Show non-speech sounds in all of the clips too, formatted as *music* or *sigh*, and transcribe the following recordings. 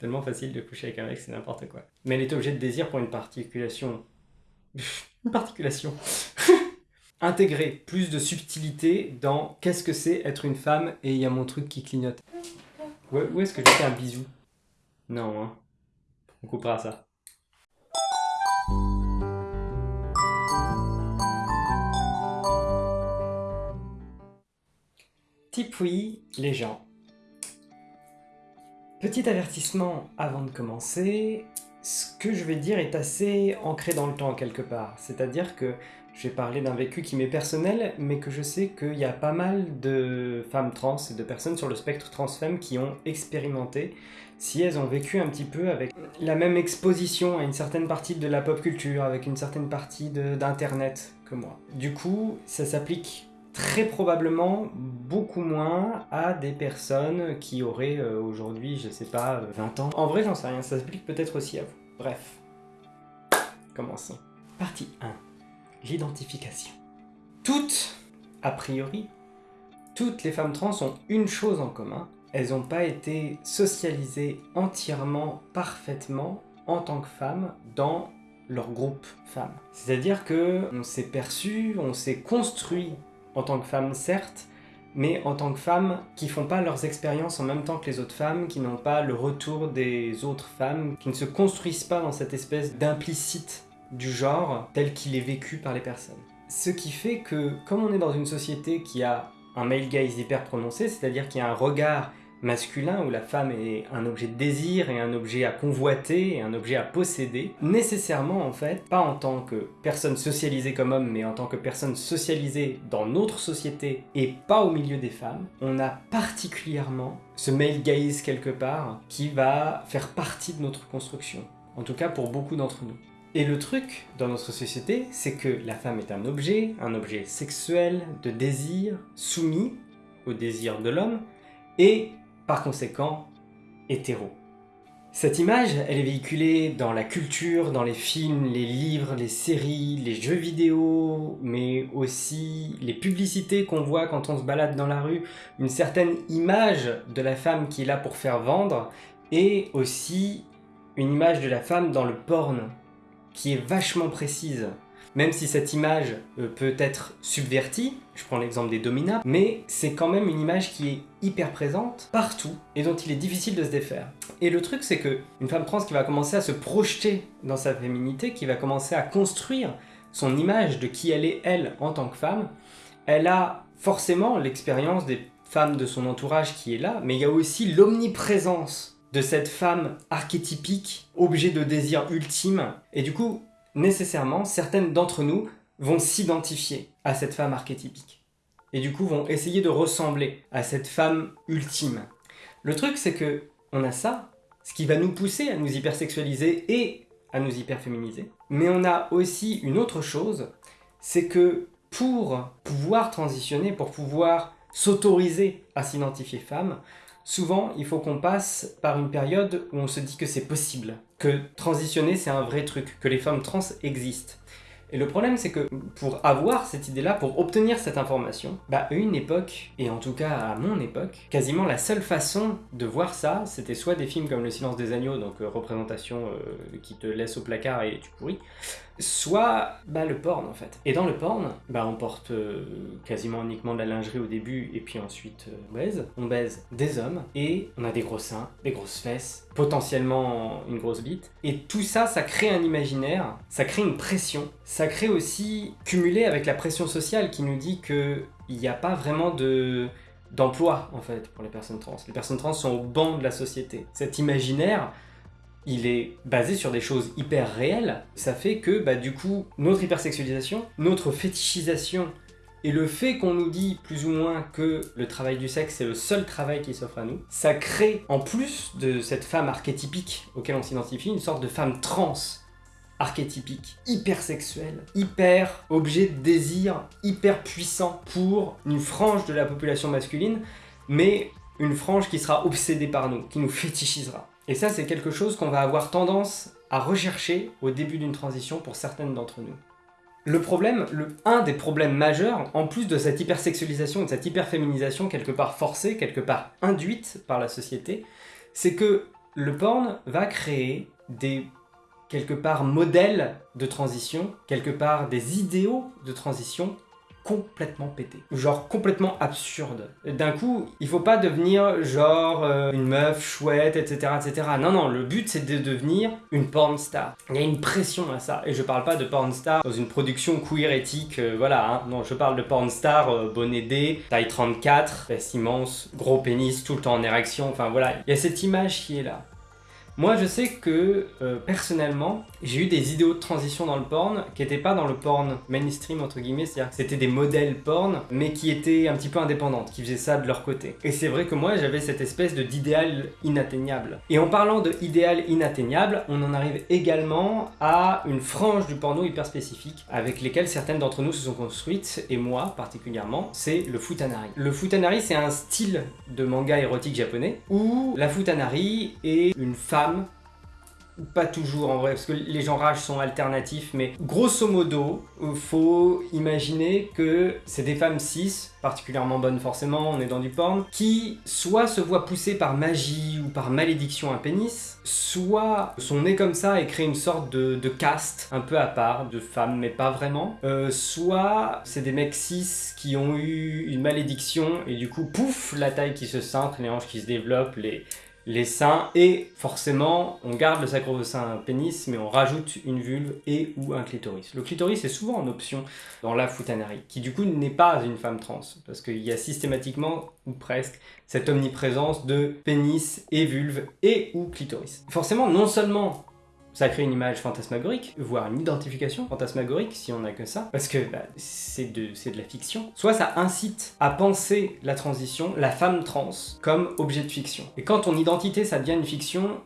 Tellement facile de coucher avec un mec, c'est n'importe quoi. Mais elle est objet de désir pour une particulation... *laughs* une particulation *laughs* Intégrer plus de subtilité dans qu'est-ce que c'est être une femme? et il y a mon truc qui clignote. Où, où est-ce que je fais un bisou? Non, hein. On coupera ça. Tipoui, les gens. Petit avertissement avant de commencer, ce que je vais dire est assez ancré dans le temps quelque part. C'est-à-dire que je vais parler d'un vécu qui m'est personnel, mais que je sais qu'il y a pas mal de femmes trans et de personnes sur le spectre transfemme qui ont expérimenté si elles ont vécu un petit peu avec la même exposition à une certaine partie de la pop culture, avec une certaine partie d'internet que moi. Du coup, ça s'applique très probablement beaucoup moins à des personnes qui auraient euh, aujourd'hui, je sais pas, 20 ans. En vrai, j'en sais rien, ça s'applique peut-être aussi à vous. Bref, commençons. Partie 1. L'identification. Toutes, a priori, toutes les femmes trans ont une chose en commun, elles n'ont pas été socialisées entièrement, parfaitement, en tant que femmes, dans leur groupe femmes. C'est-à-dire que on s'est perçu, on s'est construit en tant que femme certes, mais en tant que femmes qui font pas leurs expériences en même temps que les autres femmes, qui n'ont pas le retour des autres femmes, qui ne se construisent pas dans cette espèce d'implicite du genre tel qu'il est vécu par les personnes. Ce qui fait que, comme on est dans une société qui a un male gaze hyper prononcé, c'est-à-dire qu'il y a un regard masculin où la femme est un objet de désir et un objet à convoiter et un objet à posséder, nécessairement en fait, pas en tant que personne socialisée comme homme, mais en tant que personne socialisée dans notre société et pas au milieu des femmes, on a particulièrement ce male gaze quelque part qui va faire partie de notre construction. En tout cas pour beaucoup d'entre nous. Et le truc dans notre société, c'est que la femme est un objet, un objet sexuel, de désir, soumis au désir de l'homme, et conséquent hétéro. Cette image, elle est véhiculée dans la culture, dans les films, les livres, les séries, les jeux vidéo, mais aussi les publicités qu'on voit quand on se balade dans la rue, une certaine image de la femme qui est là pour faire vendre, et aussi une image de la femme dans le porn, qui est vachement précise. Même si cette image euh, peut être subvertie, je prends l'exemple des dominas, mais c'est quand même une image qui est hyper présente partout et dont il est difficile de se défaire. Et le truc c'est que une femme trans qui va commencer à se projeter dans sa féminité, qui va commencer à construire son image de qui elle est elle en tant que femme, elle a forcément l'expérience des femmes de son entourage qui est là, mais il y a aussi l'omniprésence de cette femme archétypique, objet de désir ultime, et du coup, nécessairement, certaines d'entre nous vont s'identifier à cette femme archétypique. Et du coup, vont essayer de ressembler à cette femme ultime. Le truc, c'est que on a ça, ce qui va nous pousser à nous hypersexualiser et à nous hyperféminiser. Mais on a aussi une autre chose, c'est que pour pouvoir transitionner, pour pouvoir s'autoriser à s'identifier femme, souvent il faut qu'on passe par une période où on se dit que c'est possible, que transitionner c'est un vrai truc, que les femmes trans existent. Et le problème, c'est que pour avoir cette idée-là, pour obtenir cette information, bah une époque, et en tout cas à mon époque, quasiment la seule façon de voir ça, c'était soit des films comme Le Silence des Agneaux, donc euh, représentation euh, qui te laisse au placard et tu pourris, soit bah, le porn en fait. Et dans le porn, bah, on porte euh, quasiment uniquement de la lingerie au début et puis ensuite on baise. On baise des hommes et on a des gros seins, des grosses fesses, potentiellement une grosse bite. Et tout ça, ça crée un imaginaire, ça crée une pression. Ça crée aussi, cumulé avec la pression sociale qui nous dit qu'il n'y a pas vraiment de d'emploi en fait pour les personnes trans. Les personnes trans sont au banc de la société. Cet imaginaire, il est basé sur des choses hyper réelles. Ça fait que bah, du coup, notre hypersexualisation, notre fétichisation et le fait qu'on nous dit plus ou moins que le travail du sexe c'est le seul travail qui s'offre à nous, ça crée, en plus de cette femme archétypique auquel on s'identifie, une sorte de femme trans archétypique, hyper sexuelle, hyper objet de désir, hyper puissant pour une frange de la population masculine, mais une frange qui sera obsédée par nous, qui nous fétichisera. Et ça c'est quelque chose qu'on va avoir tendance à rechercher au début d'une transition pour certaines d'entre nous. Le problème, le, un des problèmes majeurs, en plus de cette hypersexualisation et de cette hyperféminisation quelque part forcée, quelque part induite par la société, c'est que le porn va créer des quelque part modèles de transition, quelque part des idéaux de transition complètement pété. Genre complètement absurde. D'un coup, il faut pas devenir genre euh, une meuf chouette, etc., etc. Non, non, le but c'est de devenir une porn star. Il y a une pression à ça. Et je parle pas de porn star dans une production queer euh, voilà. Hein. Non, je parle de porn star euh, bonnet D, taille 34, fesse immense, gros pénis, tout le temps en érection. Enfin voilà, il y a cette image qui est là. Moi, je sais que, euh, personnellement, j'ai eu des idéaux de transition dans le porn qui n'étaient pas dans le porn mainstream, entre guillemets, c'est-à-dire c'était des modèles porn, mais qui étaient un petit peu indépendantes, qui faisaient ça de leur côté. Et c'est vrai que moi, j'avais cette espèce d'idéal inatteignable. Et en parlant de idéal inatteignable, on en arrive également à une frange du porno hyper spécifique, avec lesquelles certaines d'entre nous se sont construites, et moi particulièrement, c'est le futanari. Le futanari, c'est un style de manga érotique japonais, où la futanari est une femme pas toujours en vrai, parce que les genrages sont alternatifs, mais grosso modo, euh, faut imaginer que c'est des femmes cis, particulièrement bonnes forcément, on est dans du porn, qui soit se voient pousser par magie ou par malédiction un pénis, soit sont nés comme ça et créent une sorte de, caste un peu à part, de femmes mais pas vraiment, euh, soit c'est des mecs cis qui ont eu une malédiction et du coup pouf, la taille qui se cintre, les hanches qui se développent, les les seins et forcément on garde le sacro-saint pénis mais on rajoute une vulve et ou un clitoris. Le clitoris est souvent en option dans la foutanerie qui du coup n'est pas une femme trans parce qu'il y a systématiquement ou presque cette omniprésence de pénis et vulve et ou clitoris. Forcément non seulement ça crée une image fantasmagorique, voire une identification fantasmagorique si on n'a que ça, parce que bah, c'est de, de la fiction. Soit ça incite à penser la transition, la femme trans, comme objet de fiction. Et quand ton identité ça devient une fiction,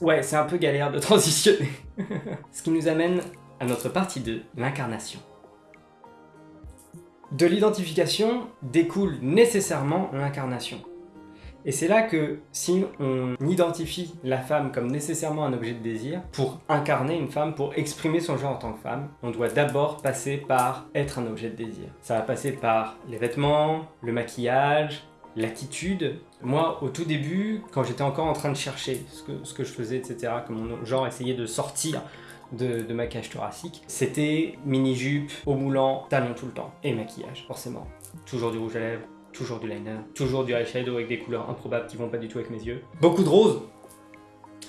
ouais, c'est un peu galère de *laughs* transitionner. *laughs* Ce qui nous amène à notre partie 2, l'incarnation. De l'identification découle nécessairement l'incarnation. Et c'est là que si on identifie la femme comme nécessairement un objet de désir, pour incarner une femme, pour exprimer son genre en tant que femme, on doit d'abord passer par être un objet de désir. Ça va passer par les vêtements, le maquillage, l'attitude. Moi, au tout début, quand j'étais encore en train de chercher ce que, je faisais, etc., que mon genre essayait de sortir de, de ma cage thoracique, c'était mini-jupe, au moulant, talons tout le temps. Et maquillage, forcément. Toujours du rouge à lèvres, toujours du liner, toujours du eyeshadow avec des couleurs improbables qui vont pas du tout avec mes yeux. Beaucoup de rose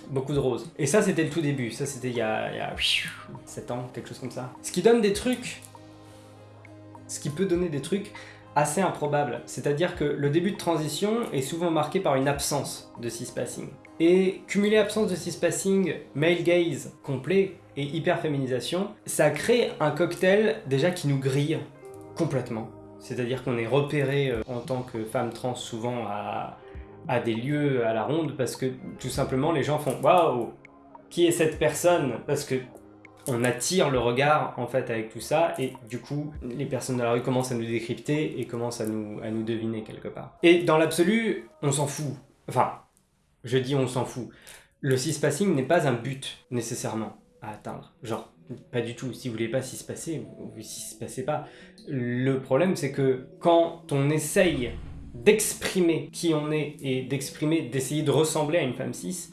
Beaucoup de rose. Et ça, c'était le tout début. Ça, c'était il, y a, il y a 7 ans, quelque chose comme ça. Ce qui donne des trucs... Ce qui peut donner des trucs assez improbables. C'est-à-dire que le début de transition est souvent marqué par une absence de cis-passing. Et cumuler absence de cis-passing, male gaze complet et hyper-féminisation, ça crée un cocktail déjà qui nous grille complètement. C'est-à-dire qu'on est repéré euh, en tant que femme trans souvent à, des lieux à la ronde parce que tout simplement les gens font « Waouh Qui est cette personne ?» Parce que on attire le regard en fait avec tout ça et du coup les personnes de la rue commencent à nous décrypter et commencent à nous, à nous deviner quelque part. Et dans l'absolu, on s'en fout. Enfin, je dis on s'en fout. Le cispassing n'est pas un but nécessairement à atteindre. Genre, pas du tout. Si vous voulez pas s'y se passer, vous s'y se passez pas. Le problème, c'est que quand on essaye d'exprimer qui on est et d'exprimer, d'essayer de ressembler à une femme cis,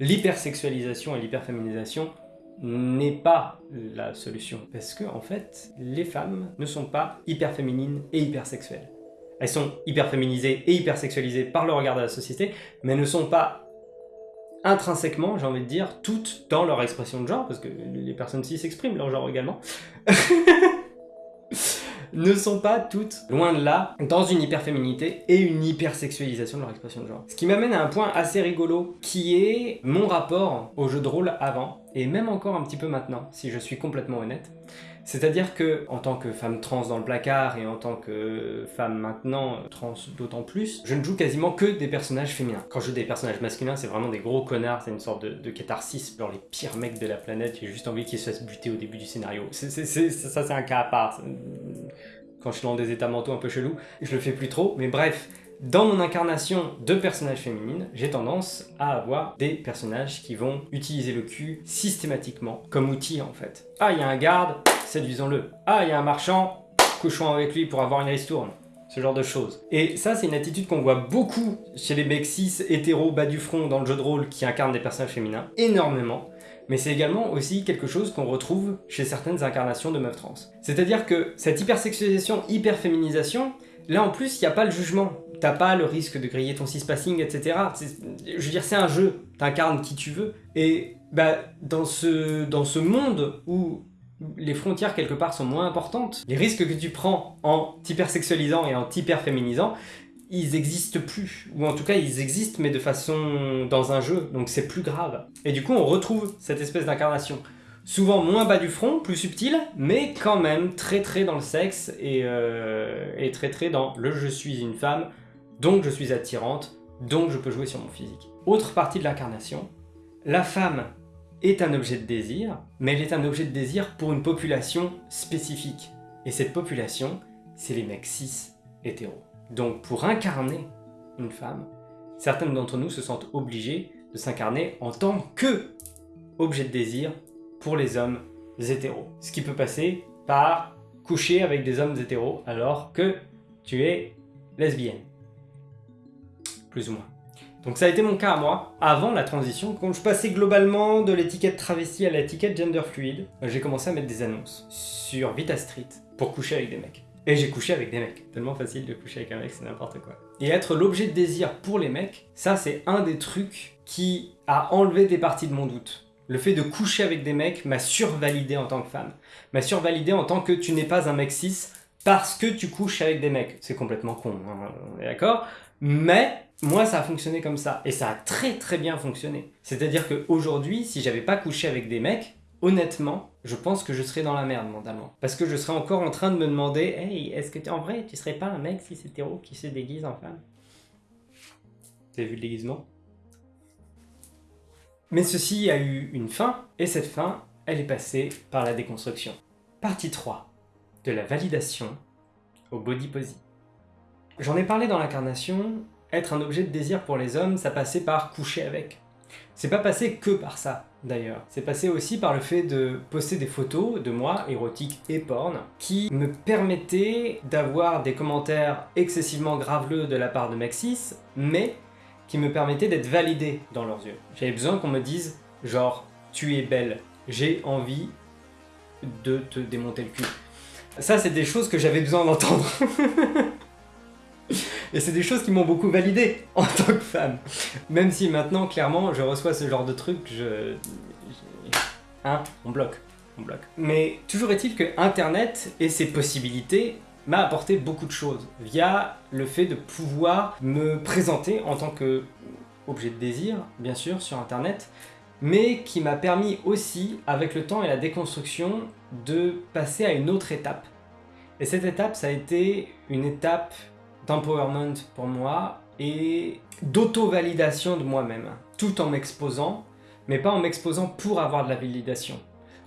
l'hypersexualisation et l'hyperféminisation n'est pas la solution. Parce que, en fait, les femmes ne sont pas hyper féminines et hypersexuelles. Elles sont hyper féminisées et hypersexualisées par le regard de la société, mais ne sont pas intrinsèquement, j'ai envie de dire, toutes dans leur expression de genre, parce que les personnes cis s'expriment leur genre également, *laughs* ne sont pas toutes, loin de là, dans une hyperféminité et une hypersexualisation de leur expression de genre. Ce qui m'amène à un point assez rigolo, qui est mon rapport au jeu de rôle avant, et même encore un petit peu maintenant, si je suis complètement honnête. C'est-à-dire que, en tant que femme trans dans le placard et en tant que femme maintenant trans d'autant plus, je ne joue quasiment que des personnages féminins. Quand je joue des personnages masculins, c'est vraiment des gros connards, c'est une sorte de, catharsis, genre les pires mecs de la planète, j'ai juste envie qu'ils se fassent buter au début du scénario. ça, c'est un cas à part. Quand je suis dans des états mentaux un peu chelous, je le fais plus trop, mais bref, dans mon incarnation de personnage féminine, j'ai tendance à avoir des personnages qui vont utiliser le cul systématiquement comme outil en fait. Ah, il y a un garde, séduisons-le. Ah, il y a un marchand, couchons avec lui pour avoir une ristourne. ce genre de choses. Et ça, c'est une attitude qu'on voit beaucoup chez les mecs cis, hétéros, bas du front dans le jeu de rôle qui incarnent des personnages féminins, énormément. Mais c'est également aussi quelque chose qu'on retrouve chez certaines incarnations de meufs trans. C'est-à-dire que cette hypersexualisation, hyperféminisation, là en plus, il n'y a pas le jugement. T'as pas le risque de griller ton cis-passing, etc. Je veux dire, c'est un jeu, t'incarnes qui tu veux. Et bah, dans, ce, dans ce monde où les frontières quelque part sont moins importantes, les risques que tu prends en t'hypersexualisant et en t'hyperféminisant, ils existent plus. Ou en tout cas, ils existent, mais de façon... dans un jeu, donc c'est plus grave. Et du coup, on retrouve cette espèce d'incarnation. Souvent moins bas du front, plus subtil, mais quand même très très dans le sexe et, euh, très très dans le « je suis une femme, donc je suis attirante, donc je peux jouer sur mon physique ». Autre partie de l'incarnation, la femme est un objet de désir, mais elle est un objet de désir pour une population spécifique. Et cette population, c'est les mecs cis hétéros. Donc pour incarner une femme, certaines d'entre nous se sentent obligés de s'incarner en tant que objet de désir pour les hommes hétéros. Ce qui peut passer par coucher avec des hommes hétéros alors que tu es lesbienne. Plus ou moins. Donc ça a été mon cas à moi, avant la transition, quand je passais globalement de l'étiquette travesti à l'étiquette gender fluide, j'ai commencé à mettre des annonces sur Vita Street pour coucher avec des mecs. Et j'ai couché avec des mecs. Tellement facile de coucher avec un mec, c'est n'importe quoi. Et être l'objet de désir pour les mecs, ça c'est un des trucs qui a enlevé des parties de mon doute. Le fait de coucher avec des mecs m'a survalidé en tant que femme. M'a survalidé en tant que tu n'es pas un mec cis parce que tu couches avec des mecs. C'est complètement con, hein, on est d'accord? Mais moi, ça a fonctionné comme ça. Et ça a très très bien fonctionné. C'est-à-dire qu'aujourd'hui, si j'avais pas couché avec des mecs, honnêtement, je pense que je serais dans la merde mentalement. Parce que je serais encore en train de me demander « Hey, est-ce que en vrai, tu serais pas un mec si hétéro qui se déguise en femme ?» Avez vu le déguisement? Mais ceci a eu une fin, et cette fin, elle est passée par la déconstruction. Partie 3. De la validation au body posy. J'en ai parlé dans l'incarnation, être un objet de désir pour les hommes, ça passait par coucher avec. C'est pas passé que par ça, d'ailleurs. C'est passé aussi par le fait de poster des photos de moi, érotiques et porn, qui me permettaient d'avoir des commentaires excessivement graveleux de la part de Maxis, mais qui me permettaient d'être validé dans leurs yeux. J'avais besoin qu'on me dise, genre, tu es belle, j'ai envie de te démonter le cul. Ça, c'est des choses que j'avais besoin d'entendre. *laughs* Et c'est des choses qui m'ont beaucoup validé en tant que femme. Même si maintenant, clairement, je reçois ce genre de trucs, je... Hein On bloque. On bloque. Mais toujours est-il que Internet et ses possibilités m'a apporté beaucoup de choses via le fait de pouvoir me présenter en tant que objet de désir, bien sûr, sur Internet, mais qui m'a permis aussi, avec le temps et la déconstruction, de passer à une autre étape. Et cette étape, ça a été une étape d'empowerment pour moi et d'auto-validation de moi-même, tout en m'exposant, mais pas en m'exposant pour avoir de la validation,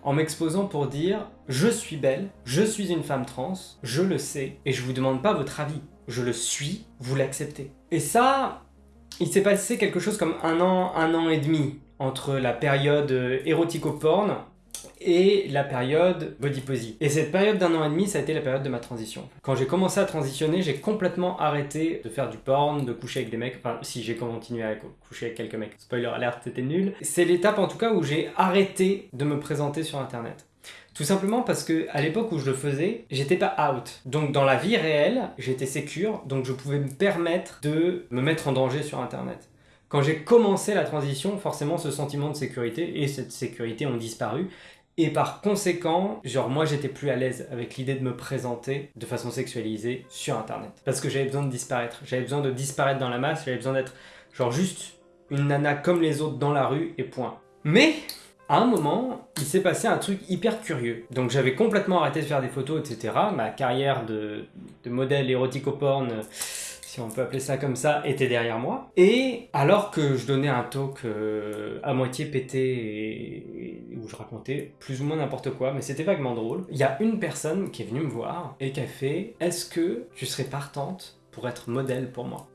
en m'exposant pour dire « je suis belle, je suis une femme trans, je le sais, et je vous demande pas votre avis, je le suis, vous l'acceptez ». Et ça, il s'est passé quelque chose comme un an, un an et demi entre la période érotico-porn et la période body posy. Et cette période d'un an et demi, ça a été la période de ma transition. Quand j'ai commencé à transitionner, j'ai complètement arrêté de faire du porn, de coucher avec des mecs, enfin si j'ai continué à coucher avec quelques mecs, spoiler alert, c'était nul. C'est l'étape en tout cas où j'ai arrêté de me présenter sur internet. Tout simplement parce que à l'époque où je le faisais, j'étais pas out. Donc dans la vie réelle, j'étais sécure, donc je pouvais me permettre de me mettre en danger sur internet. Quand j'ai commencé la transition, forcément ce sentiment de sécurité et cette sécurité ont disparu et par conséquent, genre moi j'étais plus à l'aise avec l'idée de me présenter de façon sexualisée sur internet. Parce que j'avais besoin de disparaître. J'avais besoin de disparaître dans la masse, j'avais besoin d'être genre juste une nana comme les autres dans la rue et point. Mais à un moment, il s'est passé un truc hyper curieux. Donc j'avais complètement arrêté de faire des photos, etc. Ma carrière de, de modèle érotico-porn si on peut appeler ça comme ça, était derrière moi. Et alors que je donnais un talk euh, à moitié pété et, où je racontais plus ou moins n'importe quoi, mais c'était vaguement drôle, il y a une personne qui est venue me voir et qui a fait « Est-ce que tu serais partante pour être modèle pour moi ?»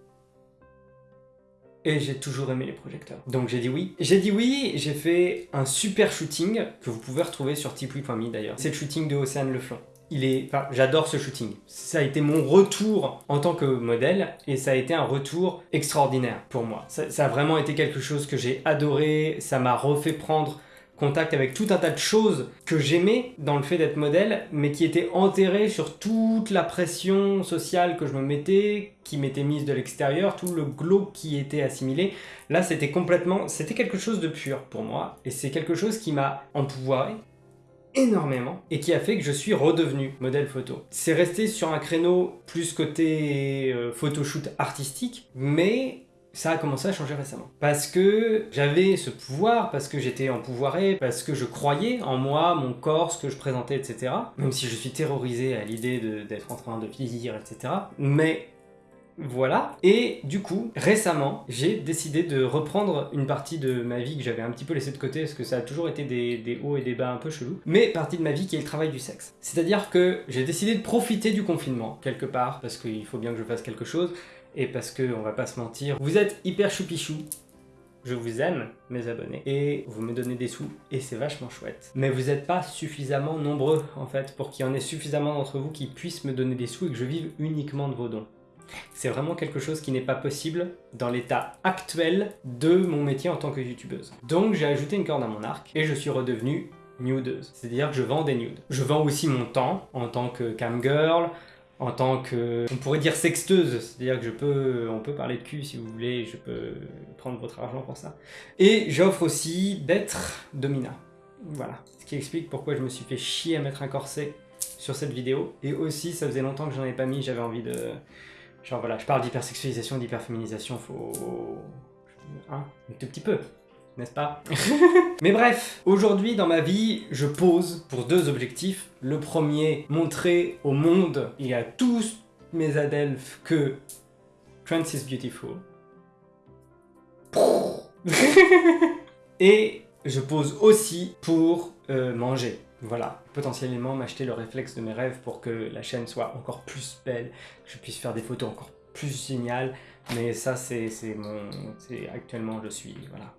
Et j'ai toujours aimé les projecteurs. Donc j'ai dit oui. J'ai dit oui, j'ai fait un super shooting que vous pouvez retrouver sur tipeee.me d'ailleurs. C'est le shooting de Océane Leflon. Il est, j'adore ce shooting. Ça a été mon retour en tant que modèle et ça a été un retour extraordinaire pour moi. Ça, a vraiment été quelque chose que j'ai adoré, ça m'a refait prendre contact avec tout un tas de choses que j'aimais dans le fait d'être modèle, mais qui étaient enterrées sur toute la pression sociale que je me mettais, qui m'était mise de l'extérieur, tout le glow qui était assimilé. Là, c'était complètement... C'était quelque chose de pur pour moi, et c'est quelque chose qui m'a empouvoiré énormément et qui a fait que je suis redevenu modèle photo. C'est resté sur un créneau plus côté euh, photoshoot artistique, mais ça a commencé à changer récemment. Parce que j'avais ce pouvoir, parce que j'étais empouvoiré, parce que je croyais en moi, mon corps, ce que je présentais, etc. Même si je suis terrorisé à l'idée d'être en train de vieillir, etc. Mais voilà. Et du coup, récemment, j'ai décidé de reprendre une partie de ma vie que j'avais un petit peu laissée de côté, parce que ça a toujours été des, hauts et des bas un peu chelous, mais partie de ma vie qui est le travail du sexe. C'est-à-dire que j'ai décidé de profiter du confinement, quelque part, parce qu'il faut bien que je fasse quelque chose, et parce que, on va pas se mentir, vous êtes hyper choupichou, je vous aime, mes abonnés, et vous me donnez des sous, et c'est vachement chouette. Mais vous n'êtes pas suffisamment nombreux, en fait, pour qu'il y en ait suffisamment d'entre vous qui puissent me donner des sous et que je vive uniquement de vos dons. C'est vraiment quelque chose qui n'est pas possible dans l'état actuel de mon métier en tant que youtubeuse. Donc j'ai ajouté une corde à mon arc, et je suis redevenue nudeuse. C'est-à-dire que je vends des nudes. Je vends aussi mon temps en tant que camgirl, en tant que, on pourrait dire sexteuse, c'est-à-dire que je peux, on peut parler de cul si vous voulez, je peux prendre votre argent pour ça. Et j'offre aussi d'être domina. Voilà, ce qui explique pourquoi je me suis fait chier à mettre un corset sur cette vidéo. Et aussi, ça faisait longtemps que j'en avais pas mis, j'avais envie de... Genre voilà, je parle d'hypersexualisation, d'hyperféminisation, faut... Hein, un tout petit peu n'est-ce pas *laughs* Mais bref, aujourd'hui dans ma vie, je pose pour deux objectifs. Le premier, montrer au monde et à tous mes adelphes que Trans is beautiful. *laughs* et je pose aussi pour euh, manger. Voilà, potentiellement m'acheter le réflexe de mes rêves pour que la chaîne soit encore plus belle, que je puisse faire des photos encore plus géniales. Mais ça, c'est mon... Actuellement, je suis... Voilà.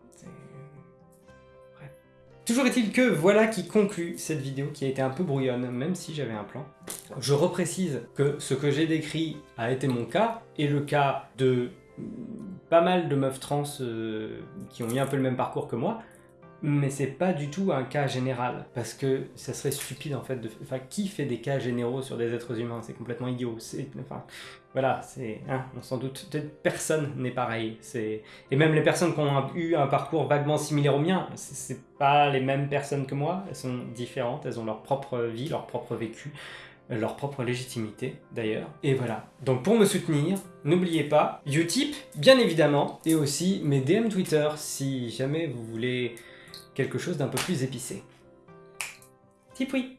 Toujours est-il que voilà qui conclut cette vidéo qui a été un peu brouillonne, même si j'avais un plan. Je reprécise que ce que j'ai décrit a été mon cas, et le cas de pas mal de meufs trans euh, qui ont eu un peu le même parcours que moi, mais c'est pas du tout un cas général, parce que ça serait stupide en fait de... Enfin, qui fait des cas généraux sur des êtres humains? C'est complètement idiot. C'est... Enfin, voilà, c'est... Hein, on s'en doute, personne n'est pareil. C'est... Et même les personnes qui ont eu un parcours vaguement similaire au mien, c'est pas les mêmes personnes que moi, elles sont différentes, elles ont leur propre vie, leur propre vécu, leur propre légitimité d'ailleurs. Et voilà. Donc pour me soutenir, n'oubliez pas Utip, bien évidemment, et aussi mes DM Twitter si jamais vous voulez quelque chose d'un peu plus épicé. Tipoui